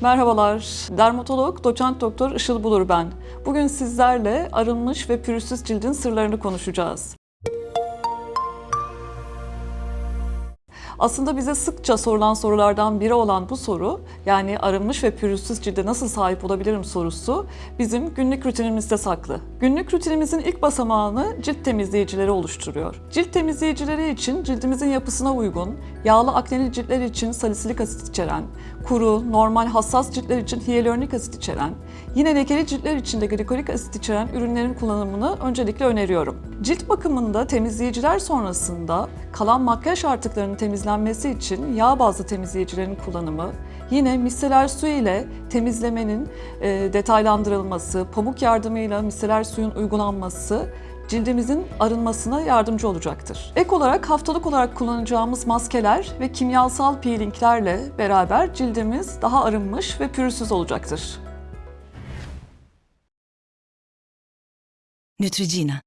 Merhabalar, dermatolog doçent doktor Işıl Bulur ben. Bugün sizlerle arınmış ve pürüzsüz cildin sırlarını konuşacağız. Aslında bize sıkça sorulan sorulardan biri olan bu soru, yani arınmış ve pürüzsüz cilde nasıl sahip olabilirim sorusu bizim günlük rutinimizde saklı. Günlük rutinimizin ilk basamağını cilt temizleyicileri oluşturuyor. Cilt temizleyicileri için cildimizin yapısına uygun, yağlı akneli ciltler için salisilik asit içeren, kuru, normal hassas ciltler için hyaluronik asit içeren, yine lekeli ciltler için de glikolik asit içeren ürünlerin kullanımını öncelikle öneriyorum. Cilt bakımında temizleyiciler sonrasında kalan makyaj artıklarının temizlenmesi için yağ bazlı temizleyicilerin kullanımı, yine miseler su ile temizlemenin e, detaylandırılması, pamuk yardımıyla miseler suyun uygulanması cildimizin arınmasına yardımcı olacaktır. Ek olarak haftalık olarak kullanacağımız maskeler ve kimyasal peelinglerle beraber cildimiz daha arınmış ve pürüzsüz olacaktır. Neutrogena